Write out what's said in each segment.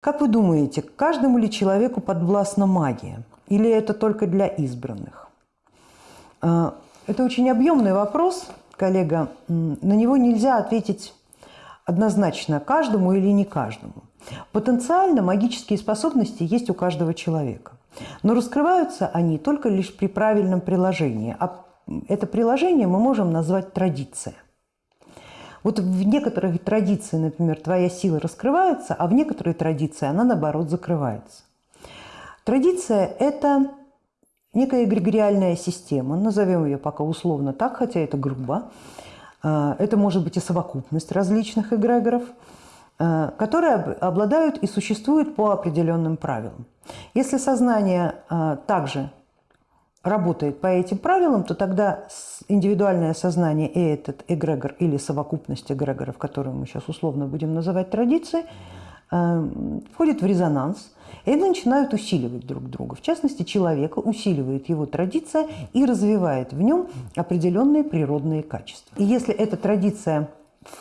Как вы думаете, каждому ли человеку подвластна магия? Или это только для избранных? А, это очень объемный вопрос, коллега. На него нельзя ответить однозначно каждому или не каждому. Потенциально магические способности есть у каждого человека. Но раскрываются они только лишь при правильном приложении. А это приложение мы можем назвать традиция. Вот в некоторых традиции, например, твоя сила раскрывается, а в некоторой традиции она, наоборот, закрывается. Традиция – это некая эгрегориальная система, назовем ее пока условно так, хотя это грубо. А, это может быть и совокупность различных эгрегоров, а, которые обладают и существуют по определенным правилам. Если сознание а, также работает по этим правилам, то тогда индивидуальное сознание и этот эгрегор или совокупность эгрегоров, которую мы сейчас условно будем называть традицией, входит в резонанс – и они начинают усиливать друг друга. В частности, человека усиливает его традиция и развивает в нем определенные природные качества. И если эта традиция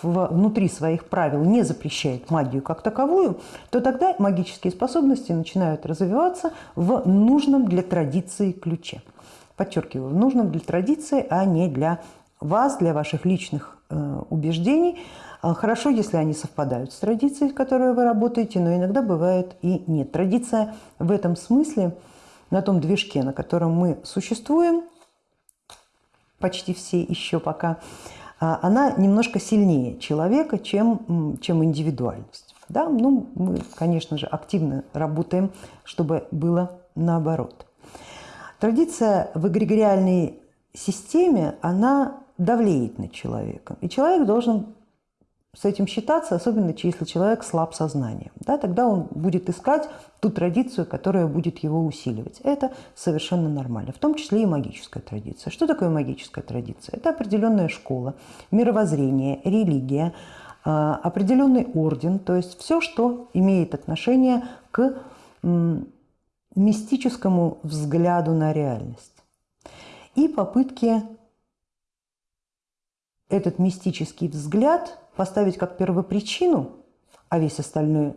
внутри своих правил не запрещает магию как таковую, то тогда магические способности начинают развиваться в нужном для традиции ключе. Подчеркиваю, в нужном для традиции, а не для вас, для ваших личных э, убеждений, а, хорошо, если они совпадают с традицией, в которой вы работаете, но иногда бывает и нет. Традиция в этом смысле, на том движке, на котором мы существуем, почти все еще пока, а, она немножко сильнее человека, чем, чем индивидуальность. Да? Ну, мы, конечно же, активно работаем, чтобы было наоборот. Традиция в эгрегориальной системе, она давлеет над человеком. И человек должен с этим считаться, особенно если человек слаб сознанием. Да, тогда он будет искать ту традицию, которая будет его усиливать. Это совершенно нормально, в том числе и магическая традиция. Что такое магическая традиция? Это определенная школа, мировоззрение, религия, а, определенный орден, то есть все, что имеет отношение к мистическому взгляду на реальность. И попытки этот мистический взгляд поставить как первопричину, а весь остальной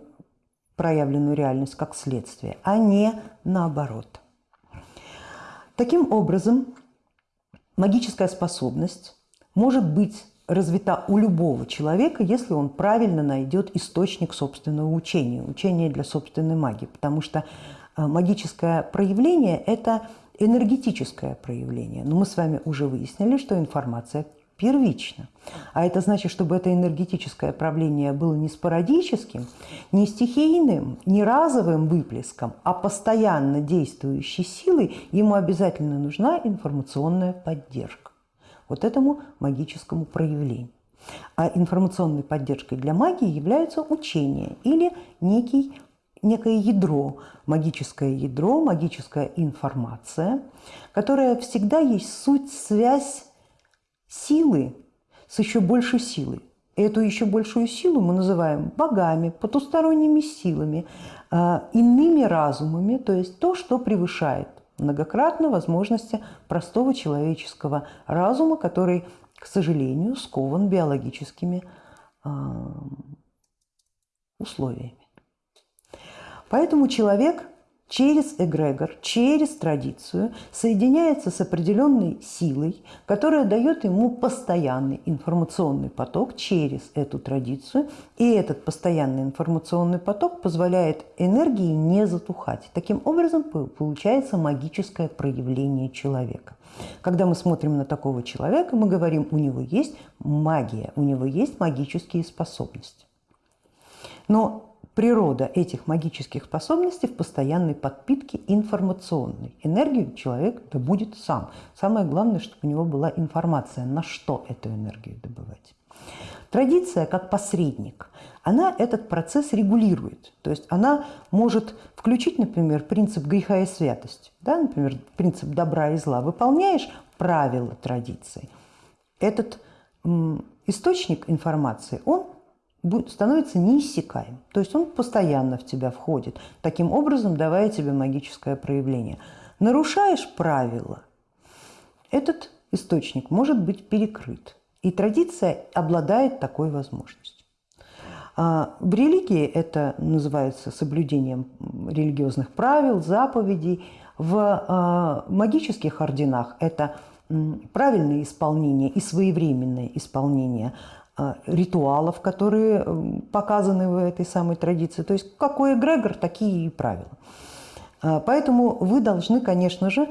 проявленную реальность как следствие, а не наоборот. Таким образом, магическая способность может быть развита у любого человека, если он правильно найдет источник собственного учения, учения для собственной магии, потому что э, магическое проявление – это энергетическое проявление. Но мы с вами уже выяснили, что информация первично. А это значит, чтобы это энергетическое правление было не спорадическим, не стихийным, не разовым выплеском, а постоянно действующей силой, ему обязательно нужна информационная поддержка. Вот этому магическому проявлению. А информационной поддержкой для магии являются учения или некий, некое ядро, магическое ядро, магическая информация, которая всегда есть суть, связь силы с еще большей силой. Эту еще большую силу мы называем богами, потусторонними силами, а, иными разумами, то есть то, что превышает многократно возможности простого человеческого разума, который, к сожалению, скован биологическими а, условиями. Поэтому человек через эгрегор, через традицию соединяется с определенной силой, которая дает ему постоянный информационный поток через эту традицию. И этот постоянный информационный поток позволяет энергии не затухать. Таким образом получается магическое проявление человека. Когда мы смотрим на такого человека, мы говорим, у него есть магия, у него есть магические способности. Но природа этих магических способностей в постоянной подпитке информационной. Энергию человек добудет сам. Самое главное, чтобы у него была информация, на что эту энергию добывать. Традиция как посредник, она этот процесс регулирует. То есть она может включить, например, принцип греха и святости. Да? Например, принцип добра и зла. Выполняешь правила традиции. Этот источник информации, он становится неиссякаем. То есть он постоянно в тебя входит, таким образом давая тебе магическое проявление. Нарушаешь правила, этот источник может быть перекрыт. И традиция обладает такой возможностью. А в религии это называется соблюдением религиозных правил, заповедей. В а, магических орденах это правильное исполнение и своевременное исполнение ритуалов, которые показаны в этой самой традиции. То есть какой эгрегор, такие и правила. Поэтому вы должны, конечно же,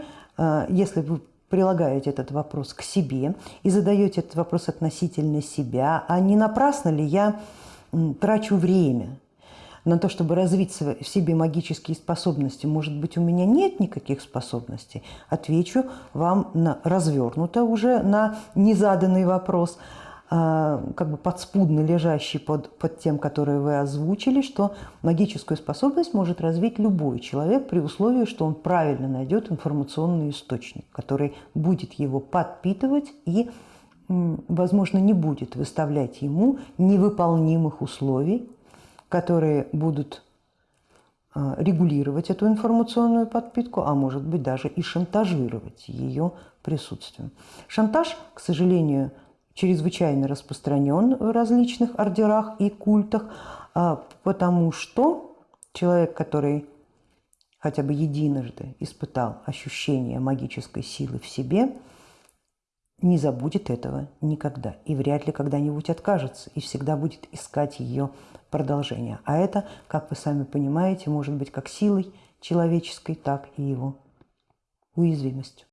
если вы прилагаете этот вопрос к себе и задаете этот вопрос относительно себя, а не напрасно ли я трачу время на то, чтобы развить в себе магические способности, может быть, у меня нет никаких способностей, отвечу вам на, развернуто уже на незаданный вопрос, а, как бы подспудно лежащий под, под тем, который вы озвучили, что магическую способность может развить любой человек при условии, что он правильно найдет информационный источник, который будет его подпитывать и возможно, не будет выставлять ему невыполнимых условий, которые будут а, регулировать эту информационную подпитку, а может быть даже и шантажировать ее присутствием. Шантаж, к сожалению, чрезвычайно распространен в различных ордерах и культах, а, потому что человек, который хотя бы единожды испытал ощущение магической силы в себе – не забудет этого никогда и вряд ли когда-нибудь откажется и всегда будет искать ее продолжение. А это, как вы сами понимаете, может быть как силой человеческой, так и его уязвимостью.